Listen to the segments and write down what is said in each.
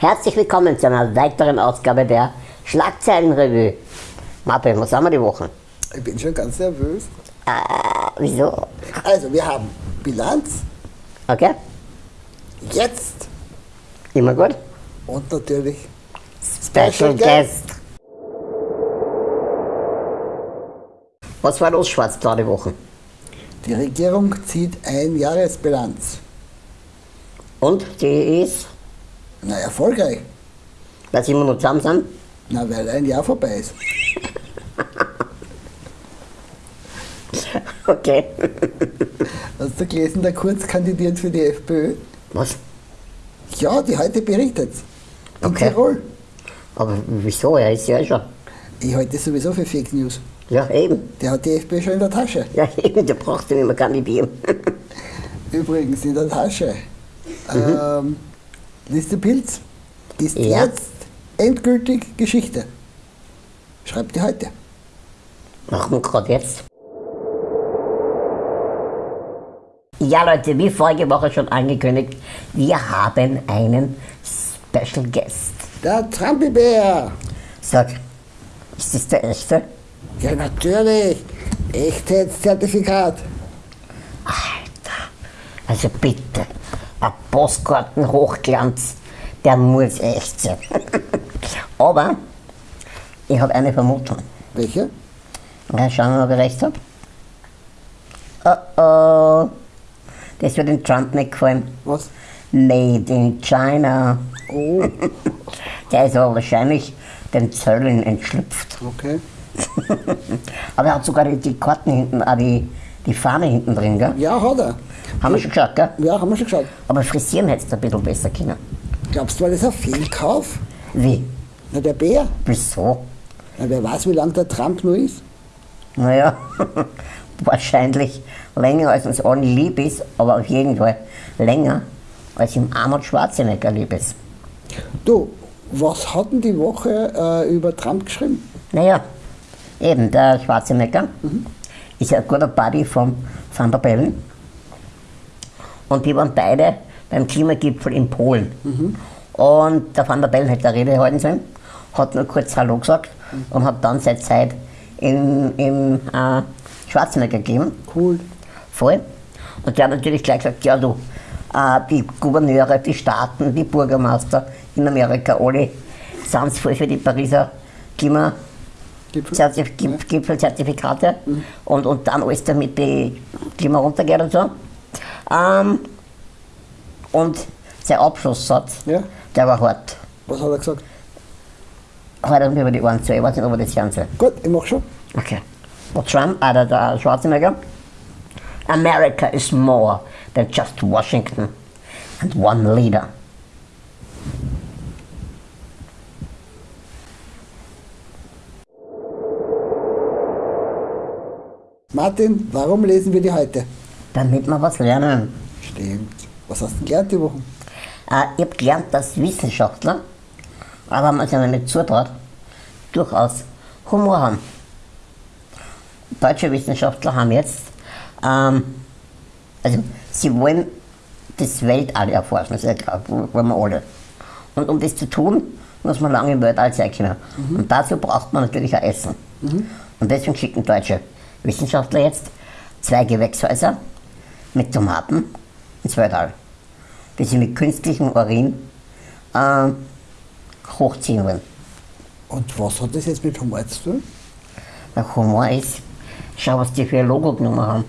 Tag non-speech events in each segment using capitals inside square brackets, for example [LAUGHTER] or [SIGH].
Herzlich willkommen zu einer weiteren Ausgabe der Schlagzeilenrevue. Martin, was haben wir die Woche? Ich bin schon ganz nervös. Ah, wieso? Also, wir haben Bilanz, Okay, jetzt immer gut. und natürlich Special Guest. Was war los, schwarz da die Woche? die Regierung zieht ein Jahresbilanz. Und die ist, Na, erfolgreich. dass wir immer noch zusammen sind? Na, weil ein Jahr vorbei ist. [LAUGHS] Okay. Hast du gelesen, der Kurz kandidiert für die FPÖ? Was? Ja, die heute berichtet. In Okay. Tirol. Aber wieso? Er ist ja schon. Ich halte das sowieso für Fake News. Ja, eben. Der hat die FPÖ schon in der Tasche. Ja, [LAUGHS] eben, du brauchst ihn nicht mehr kandidieren. Übrigens in der Tasche. Ähm, Liste Pilz ist Ja. jetzt endgültig Geschichte. Schreibt die heute. Machen wir gerade jetzt. Ja, Leute, wie vorige Woche schon angekündigt, wir haben einen Special Guest. Der Trampelbär. Sag, ist das der echte? Ja, natürlich. Echtheitszertifikat. Alter, also bitte, ein Postkarten-Hochglanz, der muss echt sein. [LAUGHS] Aber ich habe eine Vermutung. Welche? Ja, schauen wir mal, ob ich recht habe. Oh oh, das wird dem Trump nicht gefallen. Was? Made in China. Oh, [LAUGHS] Der ist aber wahrscheinlich den Zöllen entschlüpft. okay. [LAUGHS] Aber er hat sogar die, die Karten hinten, auch die, die Fahne hinten drin, gell? Ja, hat er. Haben wir schon geschaut, gell? Ja, haben wir schon geschaut. Aber frisieren hättest du ein bisschen besser können. Glaubst du, war das ein Fehlkauf? Wie? Na, der Bär. Wieso? Na, wer weiß, wie lange der Trump nur ist. Naja, [LAUGHS] wahrscheinlich länger als uns allen lieb ist, aber auf jeden Fall länger als ihm Arnold Schwarzenegger lieb ist. Du, was hat denn die Woche äh, über Trump geschrieben? Naja, eben, der Schwarzenegger ist ja ein guter Buddy von Van der Bellen. Und die waren beide beim Klimagipfel in Polen. Und der Van der Bellen hätte eine Rede halten sollen, hat nur kurz Hallo gesagt und hat dann seine Zeit im, im äh, Schwarzenegger gegeben. Cool. Voll. Und der hat natürlich gleich gesagt, ja du, äh, die Gouverneure, die Staaten, die Bürgermeister in Amerika, alle sind voll für die Pariser Klima Gipfel. Zertif Gip- Gipfelzertifikate und, und dann alles damit die Klima runtergeht und so. Ähm, und sein Abschlusssatz, Ja. der war hart. Was hat er gesagt? Hart und über die Ohren zu. Ich weiß nicht, ob er das hören soll. Gut, ich mach schon. Okay. Der Trump, äh, der, der Schwarzenegger. America is more than just Washington and one leader. Martin, warum lesen wir die heute? Damit wir was lernen. Stimmt. Was hast du gelernt die Woche? Äh, ich habe gelernt, dass Wissenschaftler, aber man sich nicht zutraut, durchaus Humor haben. Deutsche Wissenschaftler haben jetzt, ähm, also sie wollen das Weltall erforschen, das ist ja klar, wollen wir alle. Und um das zu tun, muss man lange im Weltall sein können. Und dazu braucht man natürlich auch Essen. Und deswegen schicken deutsche Wissenschaftler jetzt zwei Gewächshäuser mit Tomaten ins Weltall die sie mit künstlichem Urin äh, hochziehen wollen. Und was hat das jetzt mit Humor zu tun? Der Humor ist, schau, was die für ein Logo genommen haben.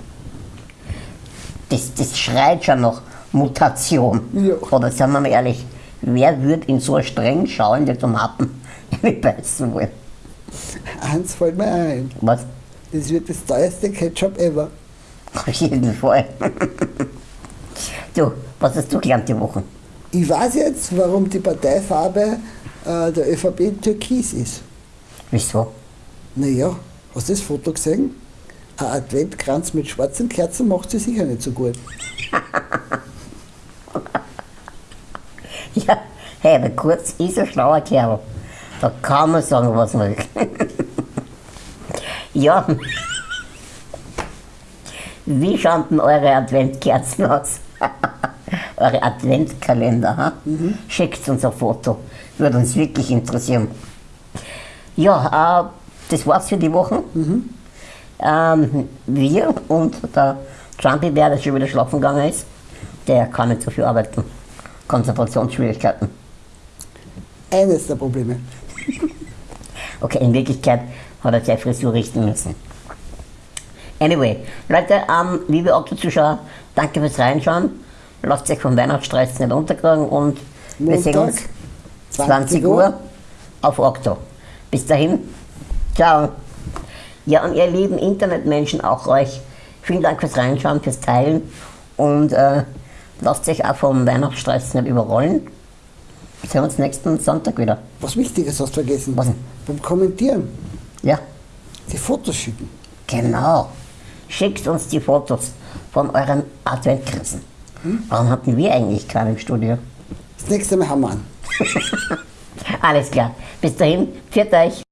Das, das schreit schon nach Mutation. Ja. Oder sagen wir mal ehrlich, wer würde in so streng schauende Tomaten [LAUGHS] beißen wollen? Eins fällt mir ein. Was? Das wird das teuerste Ketchup ever. Auf jeden Fall. du, was hast du gelernt die Woche? Ich weiß jetzt, warum die Parteifarbe äh, der ÖVP türkis ist. Wieso? Naja, hast du das Foto gesehen? Ein Adventkranz mit schwarzen Kerzen macht sie sicher nicht so gut. Ja, hey, der Kurz ist ein schlauer Kerl. Da kann man sagen, was man will. Ja. Wie schauen denn eure Adventkerzen aus? [LAUGHS] eure Adventkalender. Ha? Schickt uns ein Foto. Würde uns wirklich interessieren. Ja, äh, das war's für die Woche. Ähm, wir und der Trumpy, der schon wieder schlafen gegangen ist, der kann nicht so viel arbeiten. Konzentrationsschwierigkeiten. Eines der Probleme. [LAUGHS] Okay, in Wirklichkeit hat er seine Frisur richten müssen. Anyway, Leute, ähm, liebe Okto-Zuschauer, danke fürs Reinschauen. Lasst euch vom Weihnachtsstress nicht unterkriegen und wir sehen uns 20 Uhr auf Okto. Bis dahin, ciao. Ja, und ihr lieben Internetmenschen, auch euch, vielen Dank fürs Reinschauen, fürs Teilen und äh, lasst euch auch vom Weihnachtsstress nicht überrollen. Wir sehen uns nächsten Sonntag wieder. Was Wichtiges hast du vergessen. Was denn? Beim Kommentieren. Ja, Die Fotos schicken. genau. Schickt uns die Fotos von euren Adventkrisen. Warum hatten wir eigentlich keinen im Studio? Das nächste Mal haben wir an. [LAUGHS] Alles klar. Bis dahin, pfiat euch.